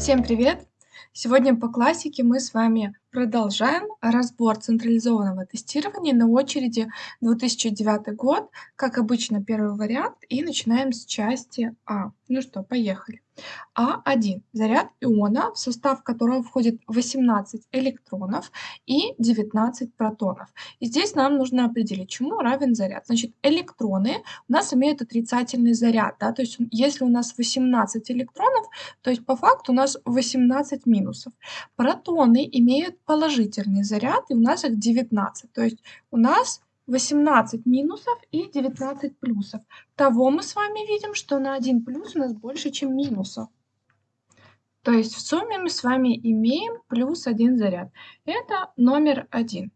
Всем привет! Сегодня по классике мы с вами продолжаем разбор централизованного тестирования. На очереди 2009 год, как обычно, первый вариант. И начинаем с части А. Ну что, поехали. А1. Заряд иона, в состав которого входит 18 электронов и 19 протонов. И здесь нам нужно определить, чему равен заряд. Значит, электроны у нас имеют отрицательный заряд. Да? То есть если у нас 18 электронов, то есть по факту у нас 18 минусов. Протоны имеют положительный заряд, и у нас их 19. То есть у нас 18 минусов и 19 плюсов. Того мы с вами видим, что на 1 плюс у нас больше, чем минусов. То есть в сумме мы с вами имеем плюс 1 заряд. Это номер 1.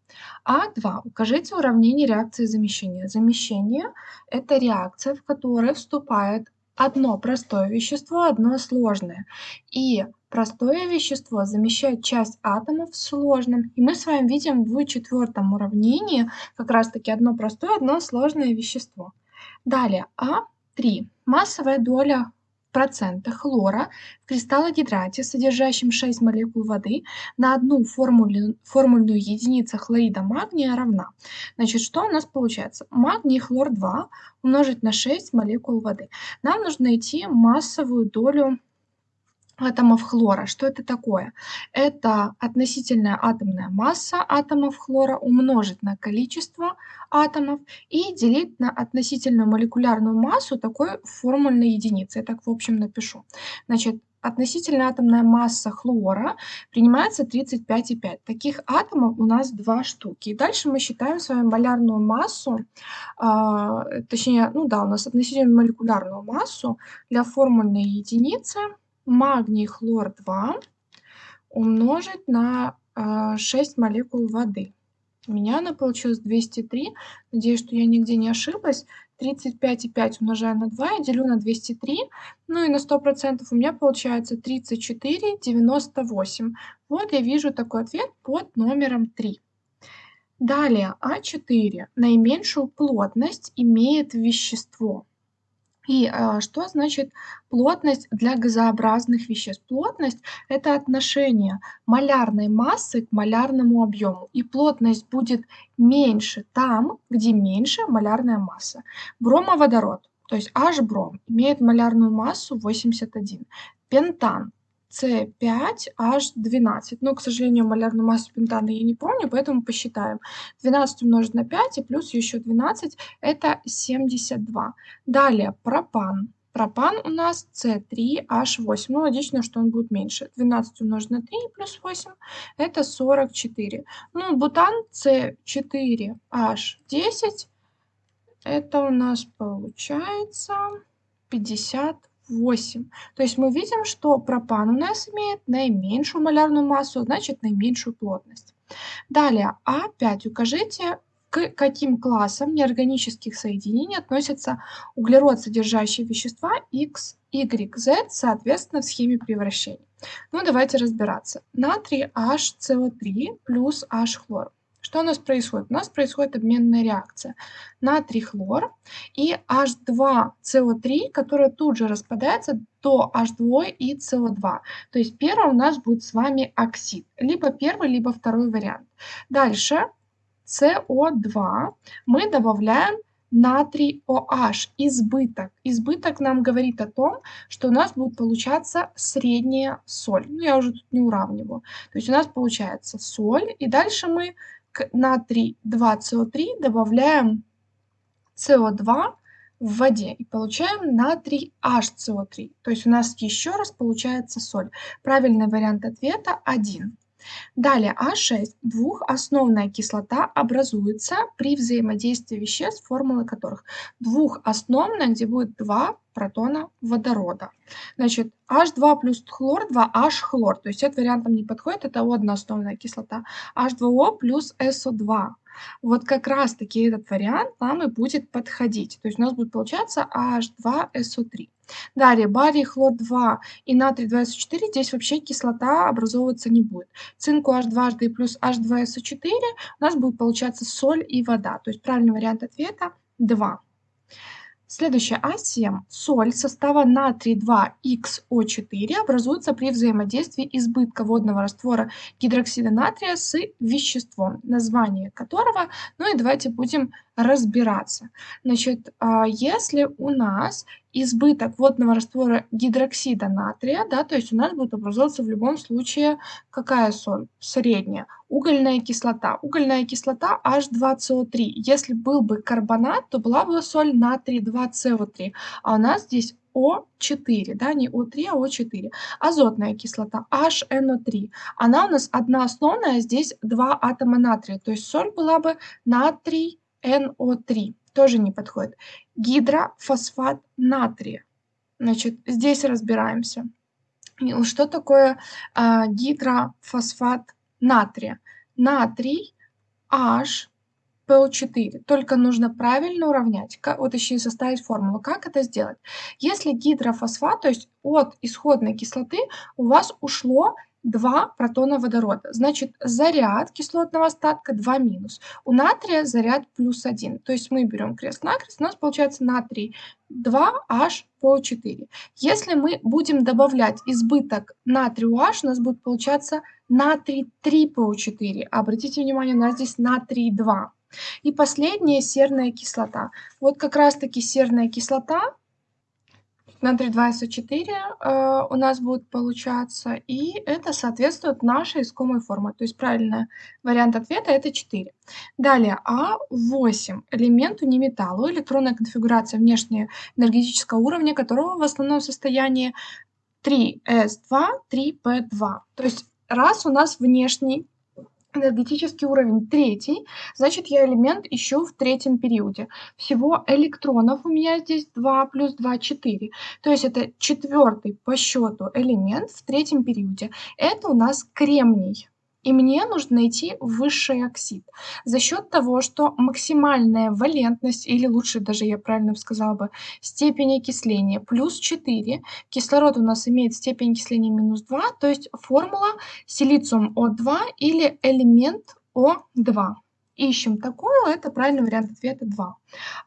А2. Укажите уравнение реакции замещения. Замещение – это реакция, в которой вступает одно простое вещество, одно сложное. И простое вещество замещает часть атомов в сложном. И мы с вами видим в четвертом уравнении как раз-таки одно простое, одно сложное вещество. Далее, А3. Массовая доля процента хлора в кристаллогидрате, содержащем 6 молекул воды, на одну формулю, формульную единицу хлорида магния равна. Значит, что у нас получается? Магний хлор 2 умножить на 6 молекул воды. Нам нужно найти массовую долю атомов хлора. Что это такое? Это относительная атомная масса атомов хлора умножить на количество атомов и делить на относительную молекулярную массу такой формульной единицы. Я так в общем напишу. Значит, относительная атомная масса хлора принимается 35,5. Таких атомов у нас два штуки. И дальше мы считаем с вами малярную массу, э, точнее, ну да, у нас относительную молекулярную массу для формульной единицы – магний хлор 2 умножить на 6 а, молекул воды. У меня она получилась 203. Надеюсь, что я нигде не ошиблась. 35,5 умножаю на 2 и делю на 203. Ну и на 100% у меня получается 34,98. Вот я вижу такой ответ под номером 3. Далее, А4. Наименьшую плотность имеет вещество. И а, что значит плотность для газообразных веществ? Плотность – это отношение малярной массы к малярному объему. И плотность будет меньше там, где меньше малярная масса. Бромоводород, то есть H-бром, имеет малярную массу 81. Пентан С5H12. Но, к сожалению, малярную массу пентана я не помню, поэтому посчитаем. 12 умножить на 5 и плюс еще 12 – это 72. Далее пропан. Пропан у нас С3H8. Ну, логично, что он будет меньше. 12 умножить на 3 плюс 8 – это 44. Ну, бутан С4H10 – это у нас получается 50 8. То есть мы видим, что пропан у нас имеет наименьшую малярную массу, значит наименьшую плотность. Далее, А5 укажите, к каким классам неорганических соединений относятся углерод, содержащие вещества X, Y, Z, соответственно, в схеме превращения. Ну, давайте разбираться. Натрий HCO3 плюс H-хлор. Что у нас происходит? У нас происходит обменная реакция. Натрий хлор и H2CO3, которая тут же распадается до H2 и CO2. То есть первый у нас будет с вами оксид. Либо первый, либо второй вариант. Дальше CO2 мы добавляем натрий OH, избыток. Избыток нам говорит о том, что у нас будет получаться средняя соль. Ну, я уже тут не уравниваю. То есть у нас получается соль, и дальше мы к натрий 2СО3 добавляем СО2 в воде и получаем натрий HCO3. То есть у нас еще раз получается соль. Правильный вариант ответа 1. Далее А6. Двухосновная кислота образуется при взаимодействии веществ, формулы которых двухосновная, где будет два протона водорода. Значит, H2 плюс хлор, 2H хлор. То есть этот вариант нам не подходит, это одноосновная кислота. H2O плюс SO2. Вот как раз-таки этот вариант нам и будет подходить. То есть у нас будет получаться H2SO3. Далее, барий, хлор-2 и натрий 2СО4, здесь вообще кислота образовываться не будет. Цинку H2, плюс H2SO4 у нас будет получаться соль и вода. То есть правильный вариант ответа 2. Следующая А7. Соль состава натрий 2XO4 образуется при взаимодействии избытка водного раствора гидроксида натрия с веществом, название которого, ну и давайте будем разбираться. Значит, а, если у нас избыток водного раствора гидроксида натрия, да, то есть у нас будет образовываться в любом случае какая соль? Средняя. Угольная кислота. Угольная кислота H2CO3. Если был бы карбонат, то была бы соль натрий 2CO3. А у нас здесь о4, да, не О3, а О4. Азотная кислота HNO3. Она у нас одна основная, здесь два атома натрия. То есть соль была бы натрий NO3 тоже не подходит. Гидрофосфат натрия. Значит, здесь разбираемся. Что такое а, гидрофосфат натрия? Натрий H PO4. Только нужно правильно уравнять, как, вот еще и составить формулу. Как это сделать? Если гидрофосфат, то есть от исходной кислоты у вас ушло 2 протона водорода. Значит, заряд кислотного остатка 2 минус. У натрия заряд плюс 1. То есть мы берем крест-накрест, у нас получается натрий 2H по 4. Если мы будем добавлять избыток натрию H, у нас будет получаться натрий 3 по 4. Обратите внимание, у нас здесь натрий 2. И последняя серная кислота. Вот как раз-таки серная кислота натрий 2СО4 э, у нас будет получаться, и это соответствует нашей искомой форме. То есть правильный вариант ответа это 4. Далее А8. Элемент униметалла, электронная конфигурация внешнего энергетического уровня, которого в основном состоянии 3С2, 3П2. То есть раз у нас внешний энергетический уровень третий, значит я элемент ищу в третьем периоде. Всего электронов у меня здесь 2 плюс 2, 4. То есть это четвертый по счету элемент в третьем периоде. Это у нас кремний. И мне нужно найти высший оксид. За счет того, что максимальная валентность, или лучше даже я правильно сказала бы, степень окисления плюс 4, кислород у нас имеет степень окисления минус 2, то есть формула силициум О2 или элемент О2. Ищем такую, это правильный вариант ответа 2.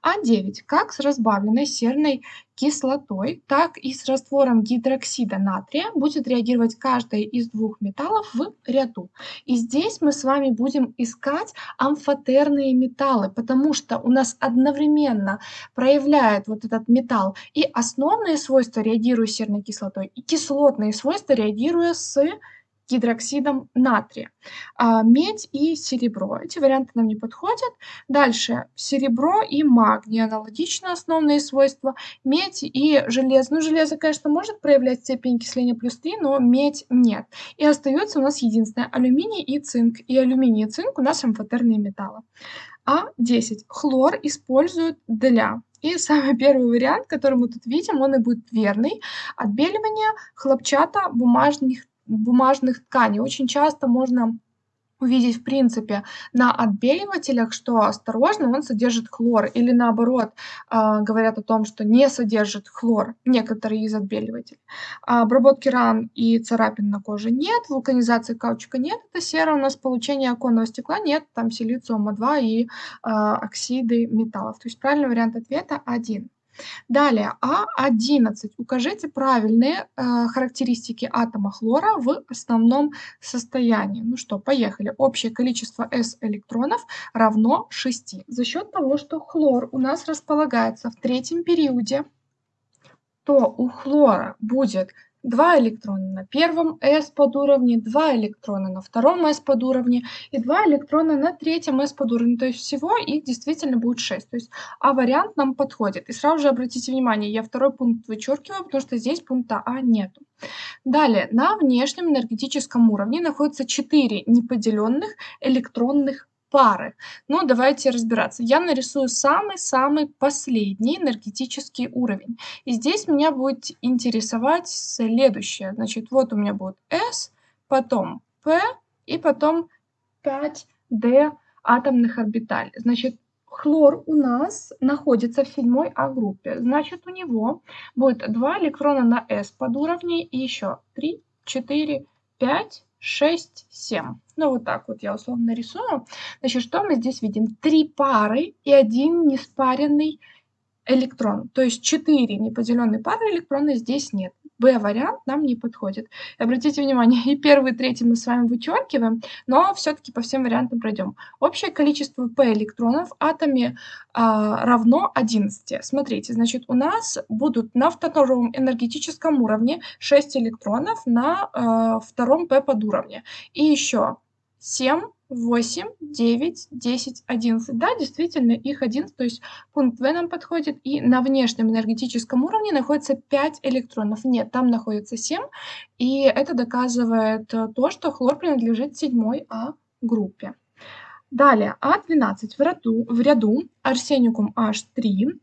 А9. Как с разбавленной серной кислотой, так и с раствором гидроксида натрия будет реагировать каждая из двух металлов в ряду. И здесь мы с вами будем искать амфотерные металлы, потому что у нас одновременно проявляет вот этот металл и основные свойства, реагируя с серной кислотой, и кислотные свойства, реагируя с гидроксидом натрия. А, медь и серебро. Эти варианты нам не подходят. Дальше серебро и магний. Аналогично основные свойства. Медь и железо. Ну, железо, конечно, может проявлять степень окисления плюс 3, но медь нет. И остается у нас единственное алюминий и цинк. И алюминий и цинк у нас амфотерные металлы. А10. Хлор используют для и самый первый вариант, который мы тут видим, он и будет верный. Отбеливание хлопчата бумажных тканей. Очень часто можно увидеть в принципе на отбеливателях, что осторожно, он содержит хлор, или наоборот э, говорят о том, что не содержит хлор некоторые из отбеливателей. А обработки ран и царапин на коже нет, вулканизации каучука нет, это сера, у нас получение оконного стекла нет, там силициума 2 и э, оксиды металлов. То есть правильный вариант ответа 1. Далее, А11. Укажите правильные э, характеристики атома хлора в основном состоянии. Ну что, поехали. Общее количество S электронов равно 6. За счет того, что хлор у нас располагается в третьем периоде, то у хлора будет 2 электрона на первом S подуровне, 2 электрона на втором S подуровне и 2 электрона на третьем S подуровне. То есть всего их действительно будет 6. То есть А вариант нам подходит. И сразу же обратите внимание, я второй пункт вычеркиваю, потому что здесь пункта А нету. Далее, на внешнем энергетическом уровне находится 4 неподеленных электронных пары. Ну, давайте разбираться. Я нарисую самый-самый последний энергетический уровень. И здесь меня будет интересовать следующее. Значит, вот у меня будет S, потом P и потом 5D атомных орбиталей. Значит, хлор у нас находится в седьмой А-группе. Значит, у него будет 2 электрона на S под уровней и еще 3, 4, 5, 6, 7. Ну, вот так вот я условно рисую. Значит, что мы здесь видим? Три пары и один неспаренный электрон. То есть 4 неподеленные пары электроны здесь нет. Б-вариант нам не подходит. Обратите внимание, и первый, и третий мы с вами вычеркиваем, но все-таки по всем вариантам пройдем. Общее количество P электронов в атоме а, равно 11. Смотрите, значит, у нас будут на втором энергетическом уровне 6 электронов на а, втором P подуровне. И еще 7 8, 9, 10, 11. Да, действительно, их 11, то есть пункт В нам подходит. И на внешнем энергетическом уровне находится 5 электронов. Нет, там находится 7. И это доказывает э, то, что хлор принадлежит седьмой А группе. Далее, А12 в ряду, в ряду арсеникум H3,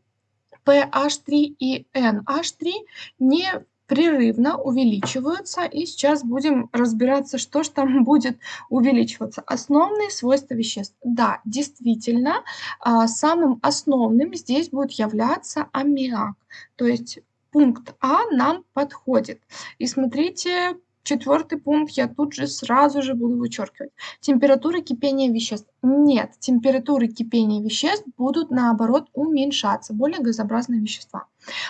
PH3 и NH3 не прерывно увеличиваются. И сейчас будем разбираться, что же там будет увеличиваться. Основные свойства веществ. Да, действительно, а, самым основным здесь будет являться аммиак. То есть пункт А нам подходит. И смотрите, Четвертый пункт я тут же сразу же буду вычеркивать. Температура кипения веществ. Нет, температуры кипения веществ будут наоборот уменьшаться, более газообразные вещества.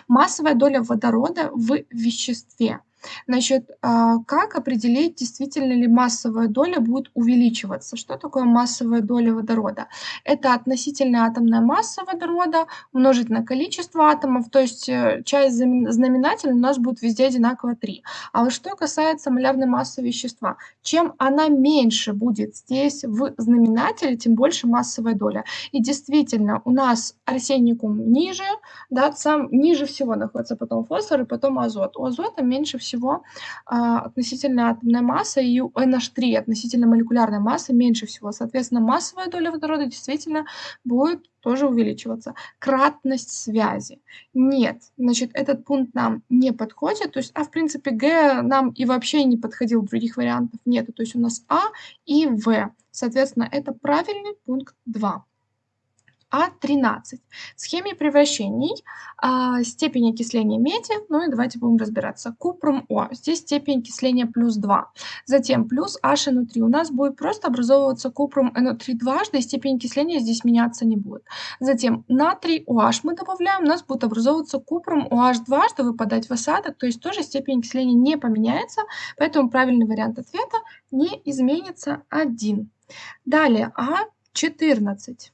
Массовая доля водорода в веществе. Значит, а, как определить, действительно ли массовая доля будет увеличиваться? Что такое массовая доля водорода? Это относительная атомная масса водорода умножить на количество атомов, то есть э, часть знаменателя у нас будет везде одинаково 3. А вот что касается малярной массы вещества, чем она меньше будет здесь в знаменателе, тем больше массовая доля. И действительно, у нас арсеникум ниже, да, сам ниже всего находится потом фосфор и потом азот. У азота меньше всего всего а, относительно атомная масса, и у NH3 относительно молекулярной массы меньше всего. Соответственно, массовая доля водорода действительно будет тоже увеличиваться. Кратность связи. Нет, значит, этот пункт нам не подходит. То есть, а в принципе Г нам и вообще не подходил, других вариантов нет. То есть у нас А и В. Соответственно, это правильный пункт 2. А13. В схеме превращений а, степень окисления меди, ну и давайте будем разбираться. Купрум О, здесь степень окисления плюс 2. Затем плюс HNO3. У нас будет просто образовываться купрум NO3 дважды, и степень окисления здесь меняться не будет. Затем натрий OH мы добавляем, у нас будет образовываться купрум OH дважды, выпадать в осадок, то есть тоже степень окисления не поменяется, поэтому правильный вариант ответа не изменится 1. Далее А14.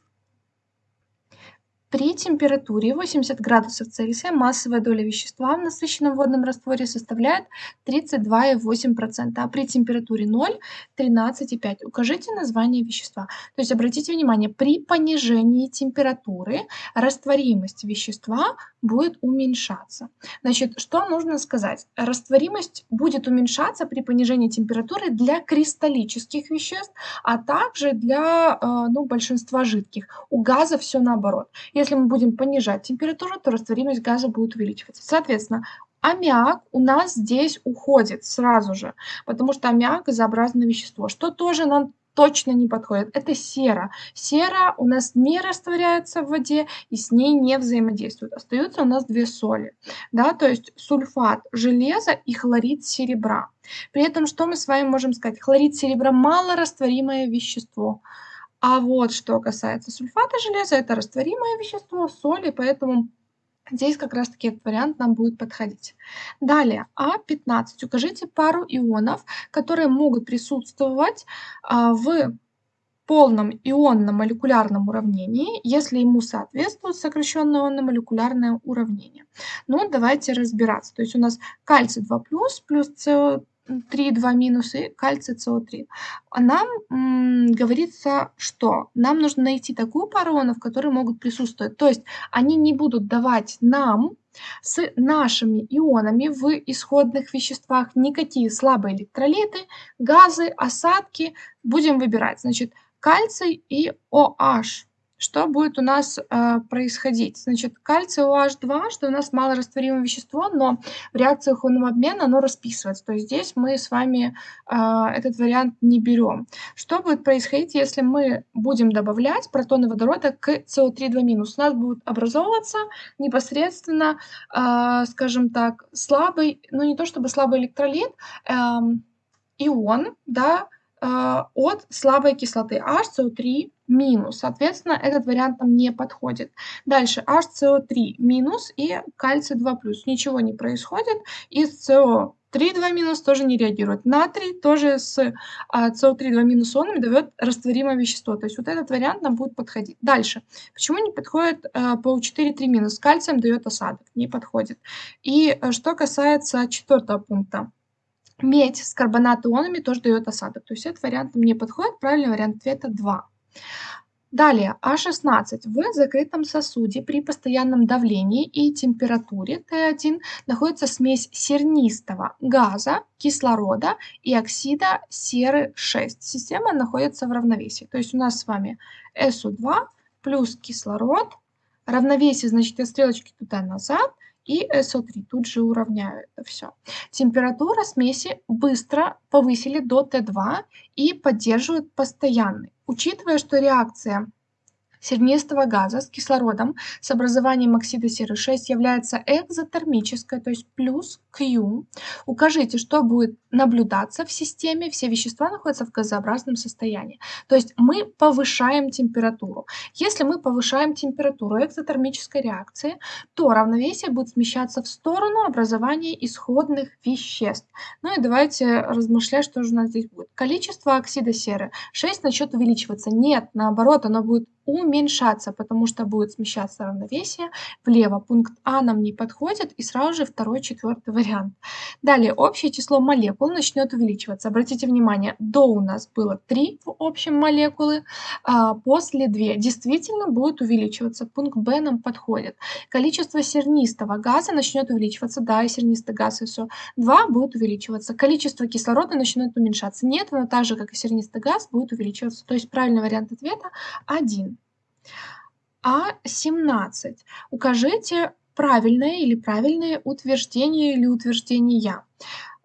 При температуре 80 градусов Цельсия массовая доля вещества в насыщенном водном растворе составляет 32,8%, а при температуре 0 – 13,5%. Укажите название вещества. То есть обратите внимание, при понижении температуры растворимость вещества будет уменьшаться. Значит, что нужно сказать? Растворимость будет уменьшаться при понижении температуры для кристаллических веществ, а также для э, ну, большинства жидких. У газа все наоборот. Если мы будем понижать температуру, то растворимость газа будет увеличиваться. Соответственно, аммиак у нас здесь уходит сразу же, потому что аммиак газообразное вещество, что тоже нам точно не подходит. Это сера. Сера у нас не растворяется в воде и с ней не взаимодействует. Остаются у нас две соли. Да, то есть сульфат железа и хлорид серебра. При этом что мы с вами можем сказать? Хлорид серебра малорастворимое вещество. А вот что касается сульфата железа, это растворимое вещество, соли, поэтому здесь как раз-таки этот вариант нам будет подходить. Далее, А15. Укажите пару ионов, которые могут присутствовать а, в полном ионно-молекулярном уравнении, если ему соответствует сокращенное ионно-молекулярное уравнение. Ну, давайте разбираться. То есть у нас кальций 2+, плюс СО2 3,2 минус и кальций СО3. А нам м, говорится, что нам нужно найти такую пару ионов, которые могут присутствовать. То есть они не будут давать нам с нашими ионами в исходных веществах никакие слабые электролиты, газы, осадки. Будем выбирать, значит, кальций и OH что будет у нас э, происходить? Значит, кальций OH2, что у нас малорастворимое вещество, но в реакциях ионного обмена оно расписывается. То есть здесь мы с вами э, этот вариант не берем. Что будет происходить, если мы будем добавлять протоны водорода к СО3-2-? У нас будет образовываться непосредственно, э, скажем так, слабый, ну не то чтобы слабый электролит, э, ион, да, от слабой кислоты HCO3 минус. Соответственно, этот вариант нам не подходит. Дальше HCO3 минус и кальций 2 плюс. Ничего не происходит. И CO 3 2 минус тоже не реагирует. Натрий тоже с а, CO3 2 минус ионами дает растворимое вещество. То есть вот этот вариант нам будет подходить. Дальше. Почему не подходит а, PO4 3 минус? Кальцием дает осадок. Не подходит. И а, что касается четвертого пункта. Медь с карбонат-ионами тоже дает осадок. То есть этот вариант мне подходит. Правильный вариант ответа 2. Далее, А16. В закрытом сосуде при постоянном давлении и температуре Т1 находится смесь сернистого газа, кислорода и оксида серы 6. Система находится в равновесии. То есть у нас с вами СО2 плюс кислород. Равновесие, значит, я стрелочки туда назад и СО3. Тут же уравняю это все. Температура смеси быстро повысили до Т2 и поддерживают постоянный. Учитывая, что реакция сернистого газа с кислородом с образованием оксида серы 6 является экзотермической, то есть плюс Q. Укажите, что будет наблюдаться в системе, все вещества находятся в газообразном состоянии. То есть мы повышаем температуру. Если мы повышаем температуру экзотермической реакции, то равновесие будет смещаться в сторону образования исходных веществ. Ну и давайте размышлять, что же у нас здесь будет. Количество оксида серы 6 начнет увеличиваться. Нет, наоборот, оно будет уменьшаться, потому что будет смещаться равновесие влево. Пункт А нам не подходит, и сразу же второй, четвертый вариант. Далее, общее число молекул начнет увеличиваться. Обратите внимание, до у нас было 3 в общем молекулы, а после 2 действительно будет увеличиваться. Пункт Б нам подходит. Количество сернистого газа начнет увеличиваться. Да, и сернистый газ и все. 2 будет увеличиваться. Количество кислорода начнет уменьшаться. Нет, оно так же, как и сернистый газ, будет увеличиваться. То есть правильный вариант ответа 1. А17. Укажите правильное или правильные утверждение или утверждения.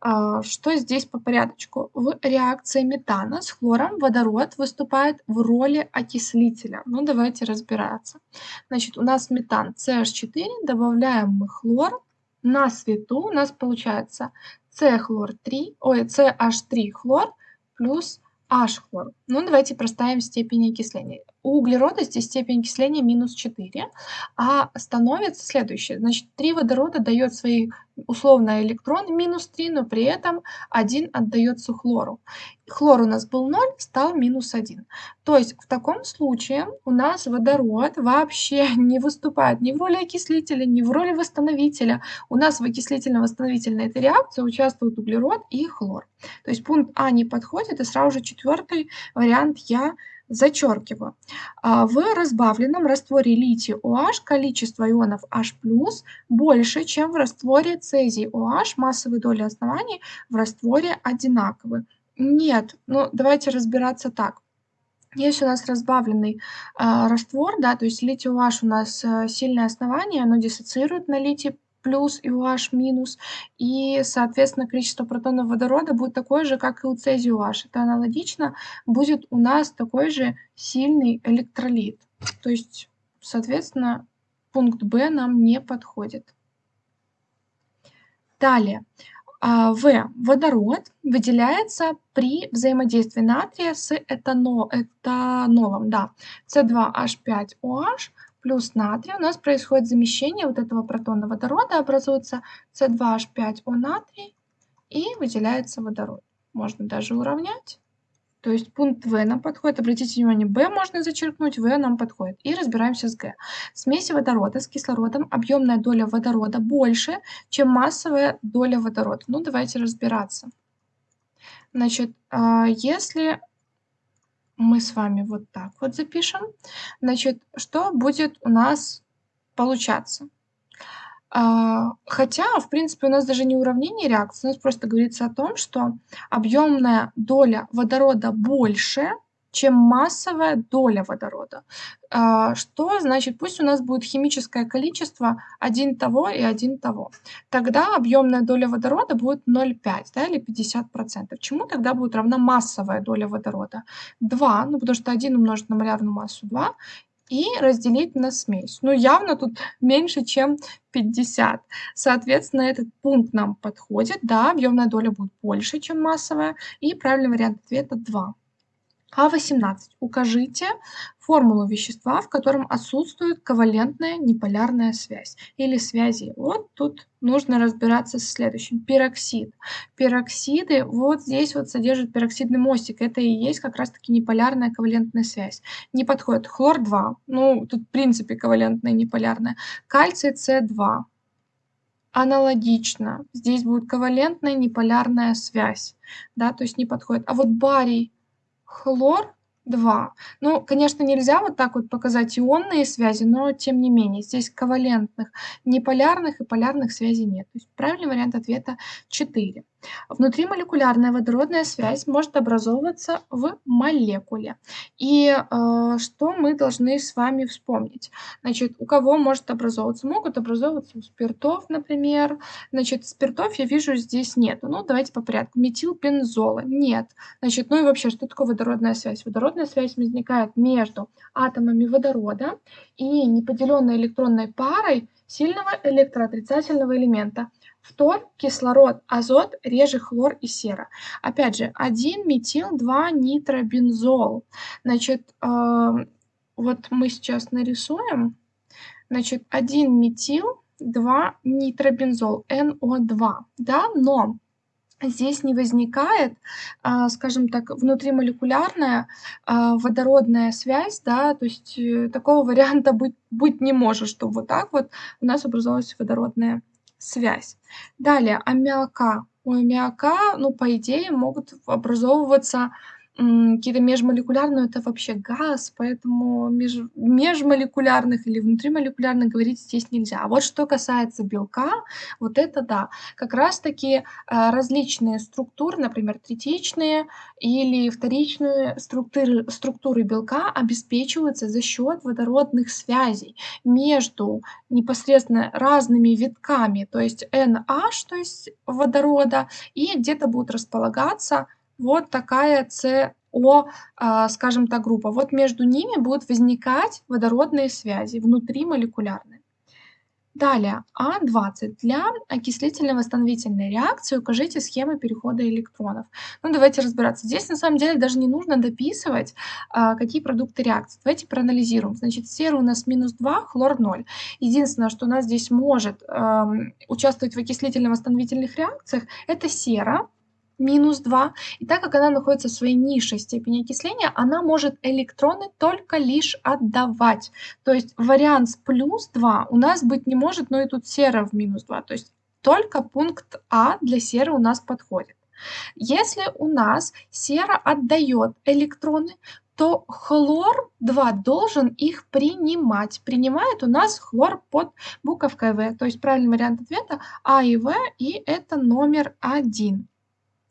А, что здесь по порядочку? В реакции метана с хлором водород выступает в роли окислителя. Ну, давайте разбираться. Значит, у нас метан CH4, добавляем мы хлор. На свету у нас получается С-хлор-3, ой, CH3 хлор плюс H-хлор. Ну, давайте проставим степень окисления. У углерода здесь степень окисления минус 4, а становится следующее. Значит, 3 водорода дает свои условно электроны минус 3, но при этом один отдается хлору. Хлор у нас был 0, стал минус 1. То есть в таком случае у нас водород вообще не выступает ни в роли окислителя, ни в роли восстановителя. У нас в окислительно-восстановительной этой реакции участвуют углерод и хлор. То есть пункт А не подходит, и сразу же четвертый вариант я Зачеркиваю. А, в разбавленном растворе литий OH количество ионов H+, больше, чем в растворе цезий OH. Массовые доли оснований в растворе одинаковы. Нет, ну давайте разбираться так. Если у нас разбавленный э, раствор, да, то есть литий OH у нас э, сильное основание, оно диссоциирует на литий плюс и UH минус, и, соответственно, количество протонов водорода будет такое же, как и у цезия UH. Это аналогично будет у нас такой же сильный электролит. То есть, соответственно, пункт Б нам не подходит. Далее. А, в. Водород выделяется при взаимодействии натрия с этанол, этанолом. Да. С2H5OH плюс натрий, у нас происходит замещение вот этого протона водорода, образуется С2H5O натрий и выделяется водород. Можно даже уравнять. То есть пункт В нам подходит. Обратите внимание, Б можно зачеркнуть, В нам подходит. И разбираемся с Г. В смеси водорода с кислородом объемная доля водорода больше, чем массовая доля водорода. Ну, давайте разбираться. Значит, а, если мы с вами вот так вот запишем. Значит, что будет у нас получаться? А, хотя, в принципе, у нас даже не уравнение реакции, у нас просто говорится о том, что объемная доля водорода больше, чем массовая доля водорода. А, что значит, пусть у нас будет химическое количество один того и один того. Тогда объемная доля водорода будет 0,5 да, или 50%. Чему тогда будет равна массовая доля водорода? 2, ну потому что 1 умножить на малярную массу 2, и разделить на смесь. Ну, явно тут меньше, чем 50. Соответственно, этот пункт нам подходит. Да, объемная доля будет больше, чем массовая. И правильный вариант ответа 2. А18. Укажите формулу вещества, в котором отсутствует ковалентная неполярная связь или связи. Вот тут нужно разбираться со следующим. Пероксид. Пероксиды вот здесь вот содержат пероксидный мостик. Это и есть как раз-таки неполярная ковалентная связь. Не подходит. Хлор-2. Ну, тут в принципе ковалентная неполярная. Кальций С2. Аналогично. Здесь будет ковалентная неполярная связь. Да, то есть не подходит. А вот барий хлор 2. Ну, конечно, нельзя вот так вот показать ионные связи, но тем не менее, здесь ковалентных, неполярных и полярных связей нет. То есть правильный вариант ответа 4. Внутримолекулярная водородная связь может образовываться в молекуле. И э, что мы должны с вами вспомнить? Значит, у кого может образовываться? Могут образовываться у спиртов, например. Значит, спиртов я вижу здесь нет. Ну, давайте по порядку. Метилбензола нет. Значит, ну и вообще, что такое водородная связь? Водородная связь возникает между атомами водорода и неподеленной электронной парой сильного электроотрицательного элемента фтор, кислород, азот, реже хлор и сера. Опять же, 1 метил, 2 нитробензол. Значит, э, вот мы сейчас нарисуем. Значит, 1 метил, 2 нитробензол, NO2. Да, но здесь не возникает, а, скажем так, внутримолекулярная а, водородная связь, да, то есть э, такого варианта быть, быть не может, чтобы вот так вот у нас образовалась водородная связь. Далее, аммиака. У аммиака, ну, по идее, могут образовываться какие-то межмолекулярные, это вообще газ, поэтому меж, межмолекулярных или внутримолекулярных говорить здесь нельзя. А вот что касается белка, вот это да, как раз-таки а, различные структуры, например, третичные или вторичные структуры, структуры белка обеспечиваются за счет водородных связей между непосредственно разными витками, то есть NH, то есть водорода, и где-то будут располагаться вот такая СО, а, скажем так, группа. Вот между ними будут возникать водородные связи внутримолекулярные. Далее, А20. Для окислительно-восстановительной реакции укажите схемы перехода электронов. Ну, давайте разбираться. Здесь, на самом деле, даже не нужно дописывать, а, какие продукты реакции. Давайте проанализируем. Значит, сера у нас минус 2, хлор 0. Единственное, что у нас здесь может участвовать в окислительно-восстановительных реакциях, это сера, минус 2. И так как она находится в своей низшей степени окисления, она может электроны только лишь отдавать. То есть вариант с плюс 2 у нас быть не может, но и тут сера в минус 2. То есть только пункт А для серы у нас подходит. Если у нас сера отдает электроны, то хлор-2 должен их принимать. Принимает у нас хлор под буковкой В. То есть правильный вариант ответа А и В, и это номер один.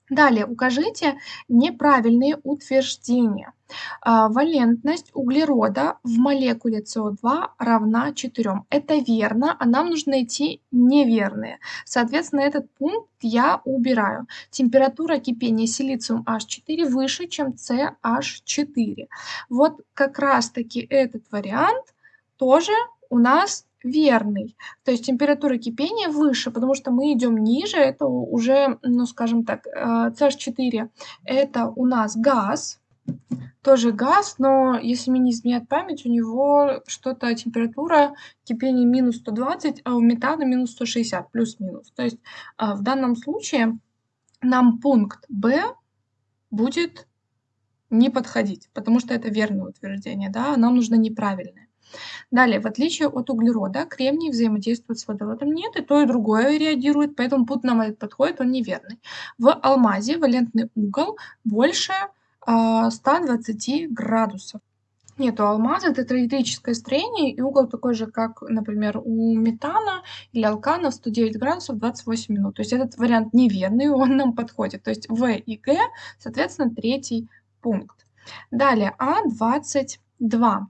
Далее укажите неправильные утверждения. А, валентность углерода в молекуле СО2 равна 4. Это верно, а нам нужно найти неверные. Соответственно, этот пункт я убираю. Температура кипения силициум H4 выше, чем CH4. Вот как раз-таки этот вариант тоже у нас верный. То есть температура кипения выше, потому что мы идем ниже, это уже, ну скажем так, CH4 э, это у нас газ, тоже газ, но если мне не изменяет память, у него что-то температура кипения минус 120, а у метана минус 160, плюс-минус. То есть э, в данном случае нам пункт Б будет не подходить, потому что это верное утверждение, да, нам нужно неправильное. Далее, в отличие от углерода, кремний взаимодействует с водородом. Нет, и то, и другое реагирует, поэтому путь нам этот подходит, он неверный. В алмазе валентный угол больше э, а, 120 градусов. Нет, у алмаза это триэлектрическое строение, и угол такой же, как, например, у метана или алкана 109 градусов 28 минут. То есть этот вариант неверный, он нам подходит. То есть В и Г, соответственно, третий пункт. Далее А22.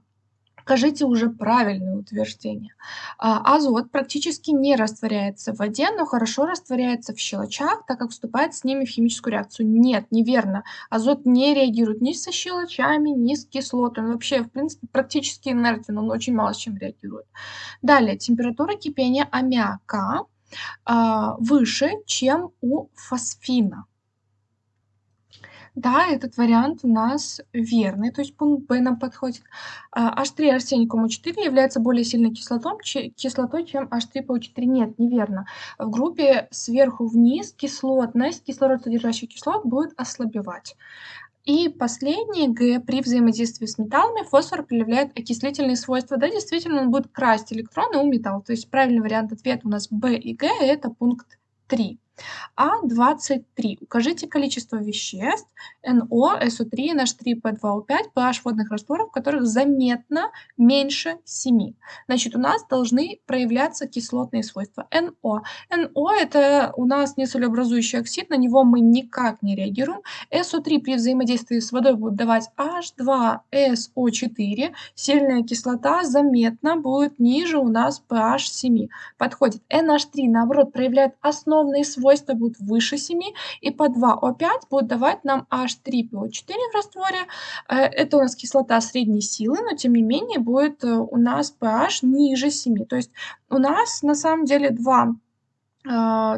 Скажите уже правильное утверждение. А, азот практически не растворяется в воде, но хорошо растворяется в щелочах, так как вступает с ними в химическую реакцию. Нет, неверно. Азот не реагирует ни со щелочами, ни с кислотой. Он вообще, в принципе, практически инертен, он очень мало с чем реагирует. Далее, температура кипения аммиака а, выше, чем у фосфина. Да, этот вариант у нас верный, то есть пункт Б нам подходит. А, H3 арсеникум У4 является более сильной кислотой, кислотой, чем H3PO4. Нет, неверно. В группе сверху вниз кислотность, кислород содержащих кислот будет ослабевать. И последний Г. При взаимодействии с металлами фосфор проявляет окислительные свойства. Да, действительно, он будет красть электроны у металла. То есть правильный вариант ответа у нас Б и Г. Это пункт 3. А23. Укажите количество веществ НО, СО3, NH3, P2O5, pH водных растворов, которых заметно меньше 7. Значит, у нас должны проявляться кислотные свойства НО. НО это у нас несолеобразующий оксид, на него мы никак не реагируем. СО3 при взаимодействии с водой будет давать H2SO4. Сильная кислота заметно будет ниже у нас pH 7. Подходит. NH3 наоборот проявляет основные свойства свойства будут выше 7, и по 2О5 будет давать нам H3PO4 в растворе. Э, это у нас кислота средней силы, но тем не менее будет э, у нас pH ниже 7. То есть у нас на самом деле два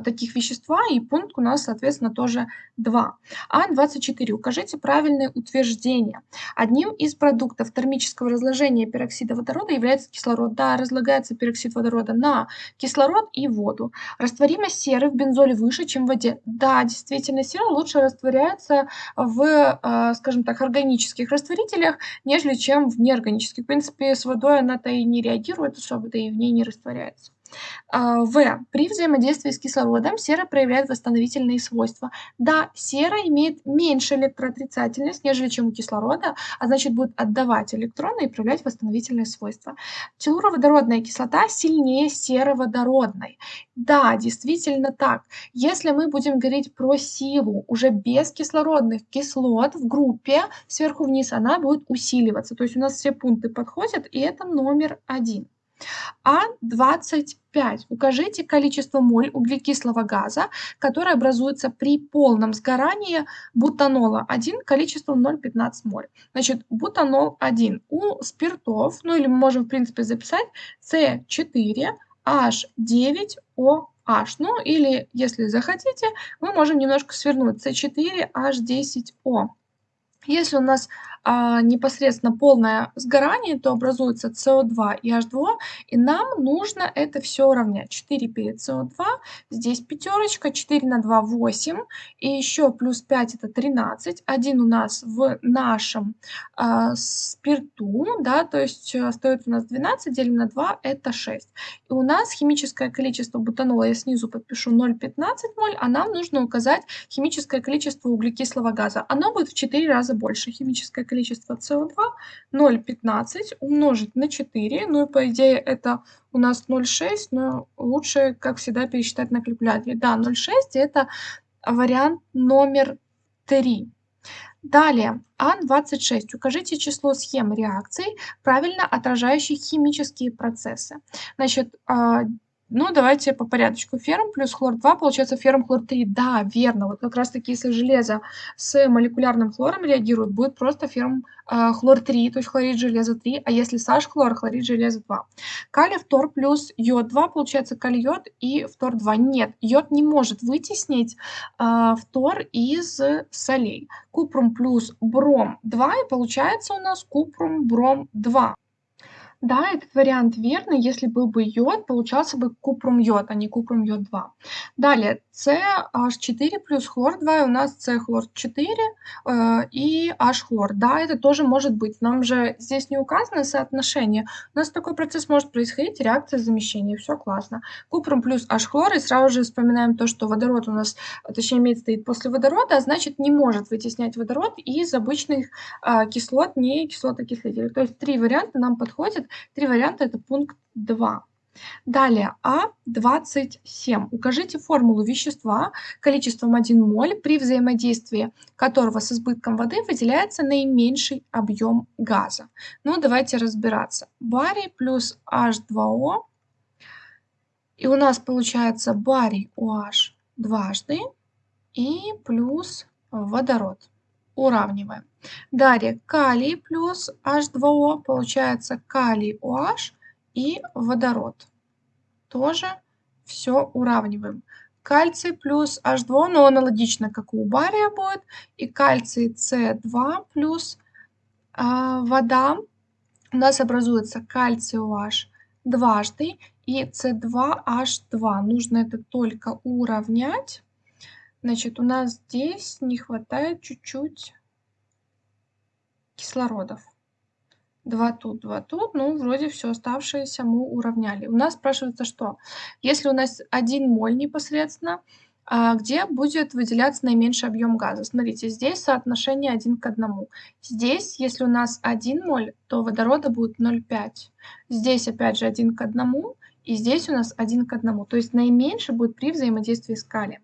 таких вещества, и пункт у нас, соответственно, тоже 2. А24. Укажите правильное утверждение. Одним из продуктов термического разложения пероксида водорода является кислород. Да, разлагается пероксид водорода на кислород и воду. Растворимость серы в бензоле выше, чем в воде. Да, действительно, сера лучше растворяется в, а, скажем так, органических растворителях, нежели чем в неорганических. В принципе, с водой она-то и не реагирует особо, да и в ней не растворяется. А, в. При взаимодействии с кислородом сера проявляет восстановительные свойства. Да, сера имеет меньше электроотрицательность, нежели чем у кислорода, а значит будет отдавать электроны и проявлять восстановительные свойства. Телуроводородная кислота сильнее сероводородной. Да, действительно так. Если мы будем говорить про силу уже без кислородных кислот в группе, сверху вниз она будет усиливаться. То есть у нас все пункты подходят, и это номер один. А25. Укажите количество моль углекислого газа, которое образуется при полном сгорании бутанола 1 количеством 0,15 моль. Значит, бутанол 1 у спиртов, ну или мы можем в принципе записать С4H9OH. Ну или, если захотите, мы можем немножко свернуть С4H10O. Если у нас а, непосредственно полное сгорание, то образуется СО2 и H2, и нам нужно это все уравнять. 4 перед СО2, здесь пятерочка, 4 на 2 – 8, и еще плюс 5 – это 13. Один у нас в нашем а, спирту, да, то есть остается у нас 12, делим на 2 – это 6. И у нас химическое количество бутанола, я снизу подпишу 0,15 моль, а нам нужно указать химическое количество углекислого газа. Оно будет в 4 раза больше. Химическое количество СО2 0,15 умножить на 4. Ну и по идее это у нас 0,6, но лучше, как всегда, пересчитать на калькуляторе. Да, 0,6 это вариант номер 3. Далее, А26. Укажите число схем реакций, правильно отражающих химические процессы. Значит, а, ну, давайте по порядочку. Ферм плюс хлор-2, получается ферм хлор-3. Да, верно. Вот как раз-таки, если железо с молекулярным хлором реагирует, будет просто ферм э, хлор-3, то есть хлорид железа 3, а если с H-хлор, хлорид железа 2. Калий фтор плюс йод-2, получается калий-йод и фтор-2. Нет, йод не может вытеснить э, фтор из солей. Купрум плюс бром-2, и получается у нас купрум-бром-2. Да, этот вариант верный. Если был бы йод, получался бы купрум-йод, а не купрум-йод-2. Далее, CH4 плюс хлор-2, у нас С-хлор-4 э, и H-хлор. Да, это тоже может быть. Нам же здесь не указано соотношение. У нас такой процесс может происходить, реакция замещения. Все классно. Купрум плюс H-хлор, и сразу же вспоминаем то, что водород у нас, точнее, медь стоит после водорода, а значит не может вытеснять водород из обычных э, кислот, не кислотокислителей. То есть три варианта нам подходят. Три варианта это пункт 2. Далее, А27. Укажите формулу вещества количеством 1 моль, при взаимодействии которого с избытком воды выделяется наименьший объем газа. Ну, давайте разбираться. Барий плюс H2O. И у нас получается барий OH дважды и плюс водород. Уравниваем. Далее калий плюс H2O, получается калий OH и водород. Тоже все уравниваем. кальций плюс H2, но аналогично, как у бария будет, и кальций С2 плюс а, вода. У нас образуется кальций OH дважды и С2H2. Нужно это только уравнять. Значит, у нас здесь не хватает чуть-чуть кислородов. Два тут, два тут. Ну, вроде все оставшееся мы уравняли. У нас спрашивается что? Если у нас 1 моль непосредственно, а где будет выделяться наименьший объем газа. Смотрите, здесь соотношение 1 к 1. Здесь, если у нас 1 моль, то водорода будет 0,5. Здесь опять же 1 к 1, и здесь у нас 1 к 1. То есть наименьший будет при взаимодействии с калием.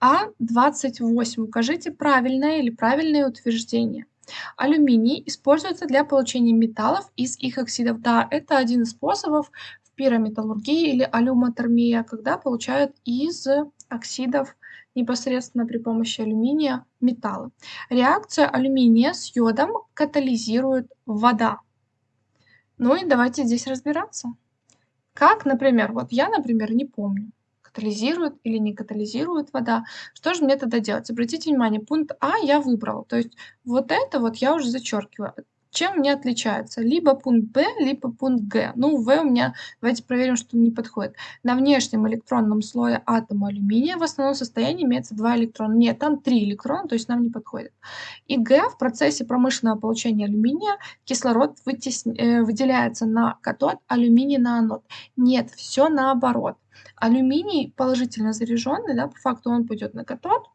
А28. Укажите правильное или правильное утверждение. Алюминий используется для получения металлов из их оксидов. Да, это один из способов в пирометаллургии или алюмотермия, когда получают из оксидов непосредственно при помощи алюминия металлы. Реакция алюминия с йодом катализирует вода. Ну и давайте здесь разбираться. Как, например, вот я, например, не помню катализирует или не катализирует вода. Что же мне тогда делать? Обратите внимание, пункт А я выбрала. То есть вот это вот я уже зачеркиваю. Чем мне отличается? Либо пункт Б, либо пункт Г. Ну, В у меня, давайте проверим, что не подходит. На внешнем электронном слое атома алюминия в основном состоянии имеется два электрона. Нет, там три электрона, то есть нам не подходит. И Г в процессе промышленного получения алюминия кислород вытесня... Э, выделяется на катод, алюминий на анод. Нет, все наоборот. Алюминий положительно заряженный, да, по факту он пойдет на катод,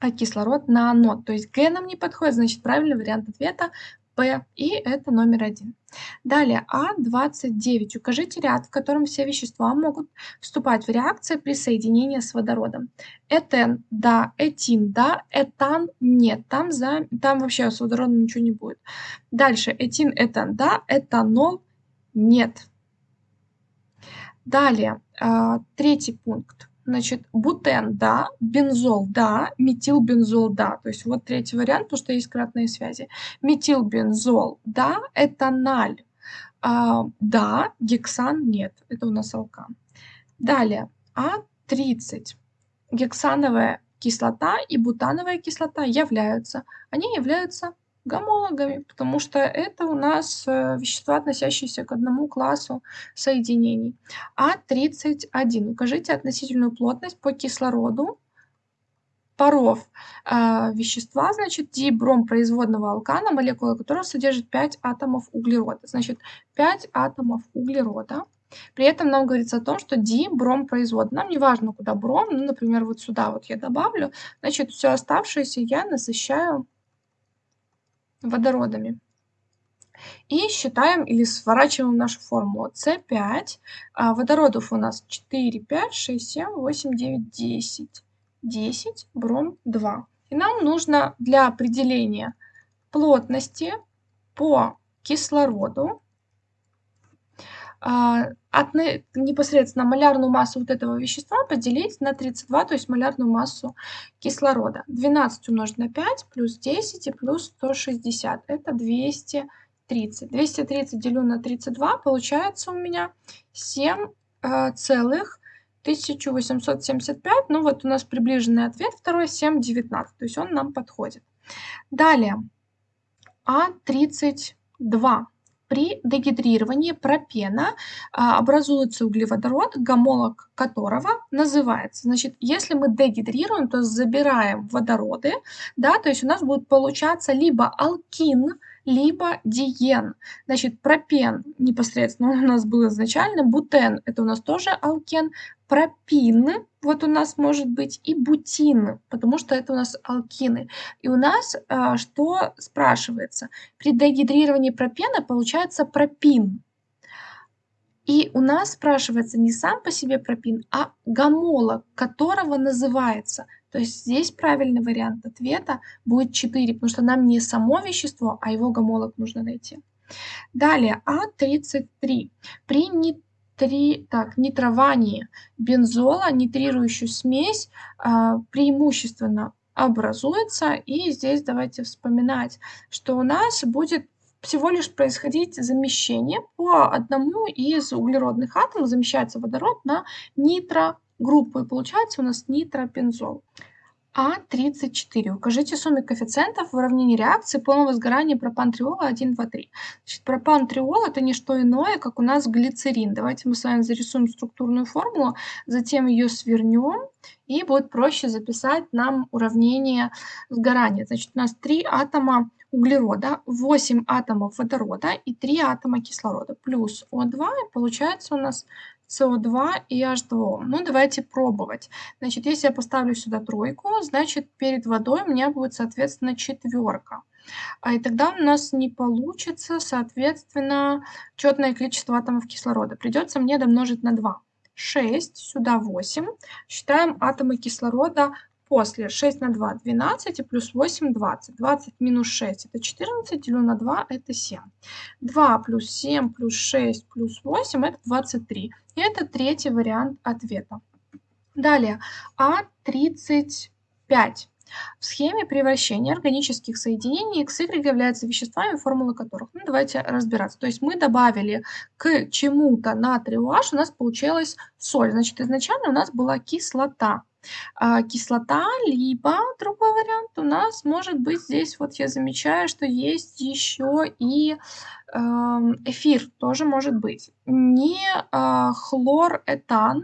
а кислород на анод. То есть Г нам не подходит, значит правильный вариант ответа П, и это номер один. Далее, А29. Укажите ряд, в котором все вещества могут вступать в реакции при соединении с водородом. Этен – да, этин – да, этан – нет. Там, за, там вообще с водородом ничего не будет. Дальше, этин, этан – да, этанол – нет. Далее, а, третий пункт. Значит, бутен, да, бензол, да, метилбензол, да. То есть вот третий вариант, потому что есть кратные связи. Метилбензол, да, этаналь, а, да, гексан, нет. Это у нас алкан. Далее, А30. Гексановая кислота и бутановая кислота являются. Они являются гомологами, потому что это у нас э, вещества, относящиеся к одному классу соединений. А31. Укажите относительную плотность по кислороду паров э, вещества, значит, дибром производного алкана, молекула которого содержит 5 атомов углерода. Значит, 5 атомов углерода. При этом нам говорится о том, что дибром производ. Нам не важно, куда бром, ну, например, вот сюда вот я добавлю. Значит, все оставшееся я насыщаю водородами. И считаем или сворачиваем нашу формулу. С5, а водородов у нас 4, 5, 6, 7, 8, 9, 10. 10, бром 2. И нам нужно для определения плотности по кислороду от непосредственно малярную массу вот этого вещества поделить на 32, то есть малярную массу кислорода. 12 умножить на 5 плюс 10 и плюс 160. Это 230. 230 делю на 32, получается у меня 7 э, целых 1875. Ну вот у нас приближенный ответ, второй 7,19. То есть он нам подходит. Далее. А32. При дегидрировании пропена а, образуется углеводород, гомолог которого называется. Значит, если мы дегидрируем, то забираем водороды, да, то есть у нас будет получаться либо алкин, либо диен. Значит, пропен непосредственно у нас был изначально, бутен это у нас тоже алкен, пропин вот у нас может быть и бутин, потому что это у нас алкины. И у нас а, что спрашивается? При дегидрировании пропена получается пропин. И у нас спрашивается не сам по себе пропин, а гомолог, которого называется – то есть здесь правильный вариант ответа будет 4, потому что нам не само вещество, а его гомолог нужно найти. Далее, А33. При нитри, так, нитровании бензола нитрирующую смесь а, преимущественно образуется. И здесь давайте вспоминать, что у нас будет всего лишь происходить замещение по одному из углеродных атомов, замещается водород на нитро группу, и получается у нас нитропензол. А34. Укажите суммы коэффициентов в уравнении реакции полного сгорания пропан-триола 1, 2, 3. Значит, пропан-триол это не что иное, как у нас глицерин. Давайте мы с вами зарисуем структурную формулу, затем ее свернем, и будет проще записать нам уравнение сгорания. Значит, у нас 3 атома углерода, 8 атомов водорода и 3 атома кислорода. Плюс О2, и получается у нас СО2 и H2O. Ну, давайте пробовать. Значит, если я поставлю сюда тройку, значит, перед водой у меня будет, соответственно, четверка. А и тогда у нас не получится, соответственно, четное количество атомов кислорода. Придется мне домножить на 2. 6, сюда 8. Считаем атомы кислорода после 6 на 2 – 12, и плюс 8 – 20. 20 минус 6 – это 14, делю на 2 – это 7. 2 плюс 7 плюс 6 плюс 8 – это 23. И это третий вариант ответа. Далее, А35. В схеме превращения органических соединений X, Y являются веществами, формулы которых. Ну, давайте разбираться. То есть мы добавили к чему-то натрий OH, у нас получилась соль. Значит, изначально у нас была кислота. А, кислота, либо другой вариант у нас может быть здесь, вот я замечаю, что есть еще и эм, эфир, тоже может быть. Не а, хлоретан,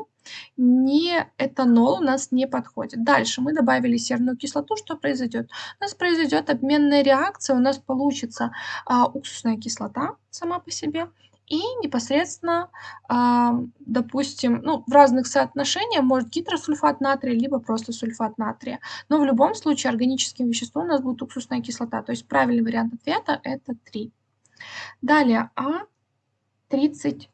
не этанол у нас не подходит. Дальше мы добавили серную кислоту. Что произойдет? У нас произойдет обменная реакция, у нас получится а, уксусная кислота сама по себе и непосредственно, а, допустим, ну, в разных соотношениях может гидросульфат натрия, либо просто сульфат натрия. Но в любом случае органическим веществом у нас будет уксусная кислота. То есть правильный вариант ответа это 3. Далее, А36.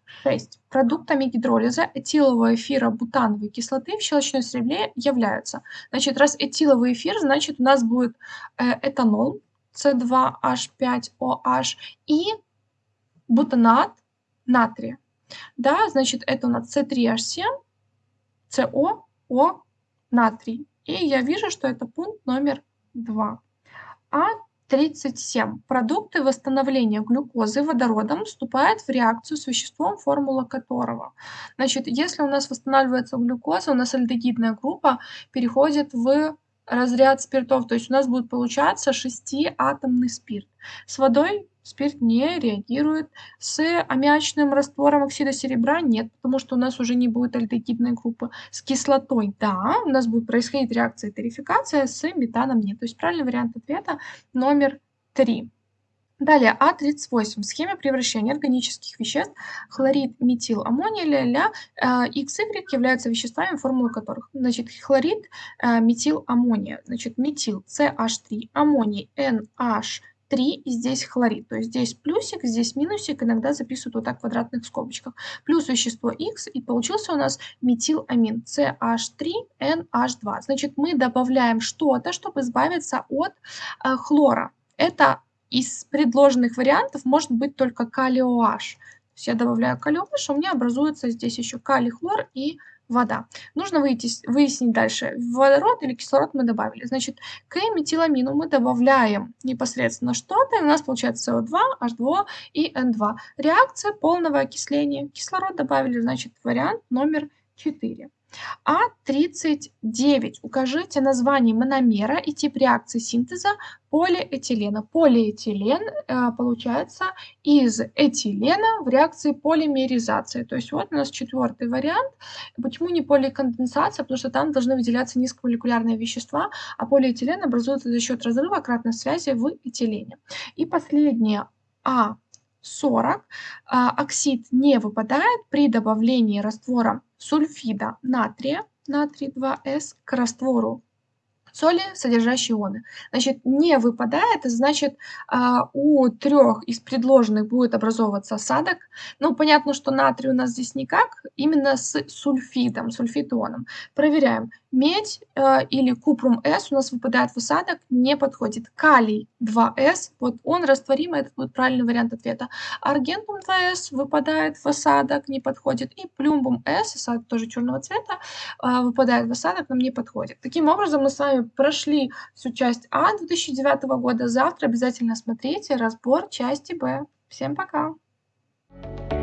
Продуктами гидролиза этилового эфира бутановой кислоты в щелочной среде являются. Значит, раз этиловый эфир, значит у нас будет э, этанол, С2H5OH и бутанат натрия. Да, значит, это у нас С3H7, СО, натрий. И я вижу, что это пункт номер 2. А37. Продукты восстановления глюкозы водородом вступают в реакцию с веществом, формула которого. Значит, если у нас восстанавливается глюкоза, у нас альдегидная группа переходит в разряд спиртов, то есть у нас будет получаться 6-атомный спирт. С водой спирт не реагирует. С аммиачным раствором оксида серебра нет, потому что у нас уже не будет альдегидной группы. С кислотой, да, у нас будет происходить реакция тарификация, с метаном нет. То есть правильный вариант ответа номер 3. Далее, А38. В схеме превращения органических веществ хлорид, метил, аммоний, ля-ля, XY являются веществами, формулы которых. Значит, хлорид, э, метил, аммония. Значит, метил, CH3, аммоний, NH, 3 и здесь хлорид. То есть здесь плюсик, здесь минусик, иногда записывают вот так в квадратных скобочках. Плюс вещество X, и получился у нас метиламин CH3NH2. Значит, мы добавляем что-то, чтобы избавиться от э, хлора. Это из предложенных вариантов может быть только калий-OH. То я добавляю калий-OH, у меня образуется здесь еще калий-хлор и вода. Нужно выйти, выяснить дальше, водород или кислород мы добавили. Значит, к метиламину мы добавляем непосредственно что-то, и у нас получается СО2, H2O и N2. Реакция полного окисления. Кислород добавили, значит, вариант номер 4. А39. Укажите название мономера и тип реакции синтеза полиэтилена. Полиэтилен э, получается из этилена в реакции полимеризации. То есть вот у нас четвертый вариант. Почему не поликонденсация? Потому что там должны выделяться низкомолекулярные вещества, а полиэтилен образуется за счет разрыва кратной связи в этилене. И последнее А 40. А, оксид не выпадает при добавлении раствора сульфида натрия, натрий 2С, к раствору соли, содержащие ионы. Значит, не выпадает, значит, а, у трех из предложенных будет образовываться осадок. Ну, понятно, что натрий у нас здесь никак, именно с сульфидом, сульфитоном. Проверяем. Медь э, или купрум-С у нас выпадает в осадок, не подходит. Калий 2С, вот он растворимый, это будет правильный вариант ответа. Аргентум 2С выпадает в осадок, не подходит. И плюмбум-С, осадок тоже черного цвета, э, выпадает в осадок, нам не подходит. Таким образом, мы с вами прошли всю часть А 2009 года. Завтра обязательно смотрите разбор части Б. Всем пока! thank you